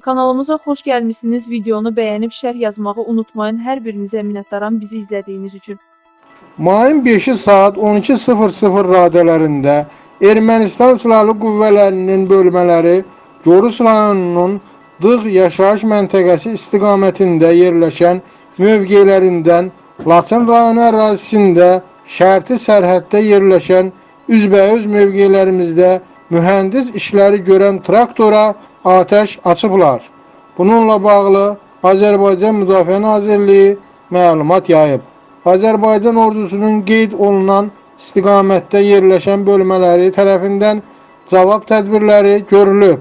Kanalımıza xoş gəlmisiniz. Videonu bəyənib şərh yazmağı unutmayın. Hər birinizə minnətdaram bizi izlədiyiniz üçün. Mayın 5-i saat 12.00 radələrində Ermənistan Silahlı Qüvvələrinin bölmələri Gorus rayonunun Dığ yaşayış məntəqəsi istiqamətində yerləşən mövqelərindən Laçın rayonu ərazisində şərti sərhəddə yerləşən üzbəüz mövqelərimizdə mühəndis işləri görən traktora atəş açıblar. Bununla bağlı Azərbaycan Müdafiə Nazirliyi məlumat yayıb. Azərbaycan ordusunun qeyd olunan istiqamətdə yerləşən bölmələri tərəfindən cavab tədbirləri görülüb.